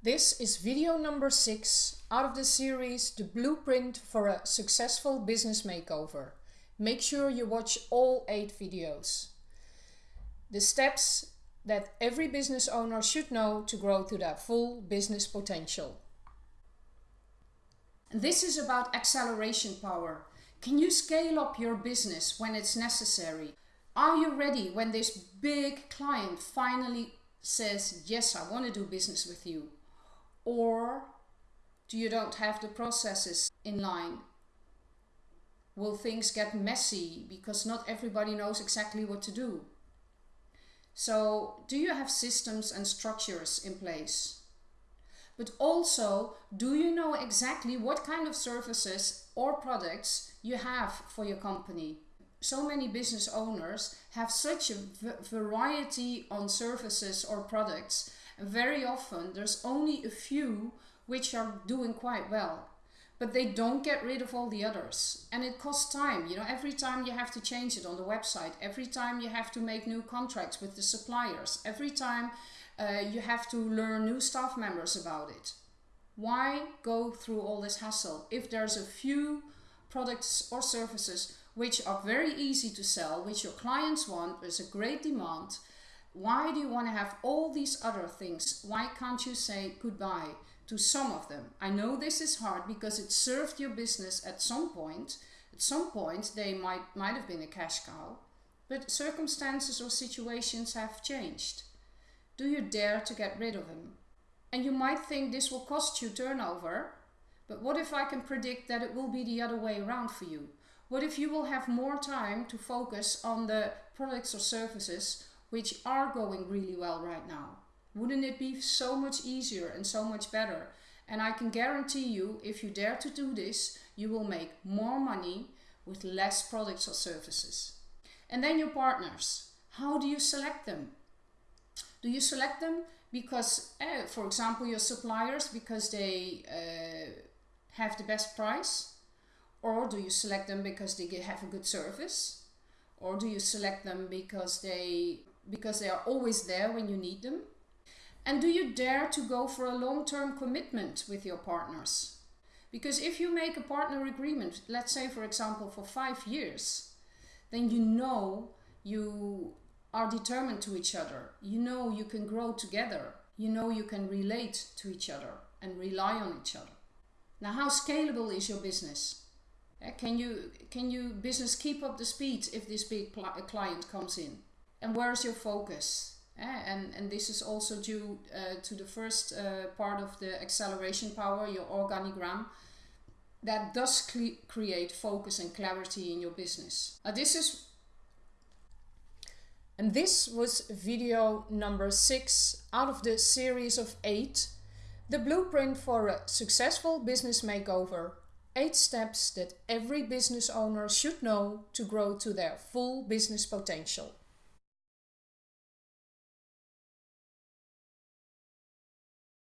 This is video number 6 out of the series The Blueprint for a Successful Business Makeover. Make sure you watch all 8 videos. The steps that every business owner should know to grow to their full business potential. This is about acceleration power. Can you scale up your business when it's necessary? Are you ready when this big client finally says, yes, I want to do business with you? Or do you don't have the processes in line? Will things get messy because not everybody knows exactly what to do? So do you have systems and structures in place? But also, do you know exactly what kind of services or products you have for your company? So many business owners have such a variety on services or products very often there's only a few which are doing quite well but they don't get rid of all the others. And it costs time you know every time you have to change it on the website every time you have to make new contracts with the suppliers every time uh, you have to learn new staff members about it. Why go through all this hassle if there's a few products or services which are very easy to sell which your clients want there's a great demand why do you want to have all these other things? Why can't you say goodbye to some of them? I know this is hard because it served your business at some point. At some point, they might, might have been a cash cow, but circumstances or situations have changed. Do you dare to get rid of them? And you might think this will cost you turnover, but what if I can predict that it will be the other way around for you? What if you will have more time to focus on the products or services which are going really well right now. Wouldn't it be so much easier and so much better? And I can guarantee you, if you dare to do this, you will make more money with less products or services. And then your partners. How do you select them? Do you select them because, uh, for example, your suppliers because they uh, have the best price? Or do you select them because they have a good service? Or do you select them because they because they are always there when you need them? And do you dare to go for a long-term commitment with your partners? Because if you make a partner agreement, let's say for example for five years, then you know you are determined to each other. You know you can grow together. You know you can relate to each other and rely on each other. Now how scalable is your business? Can you can you business keep up the speed if this big client comes in? And where's your focus? Eh? And, and this is also due uh, to the first uh, part of the acceleration power, your organigram. That does cre create focus and clarity in your business. Uh, this is and this was video number six out of the series of eight, the blueprint for a successful business makeover. Eight steps that every business owner should know to grow to their full business potential.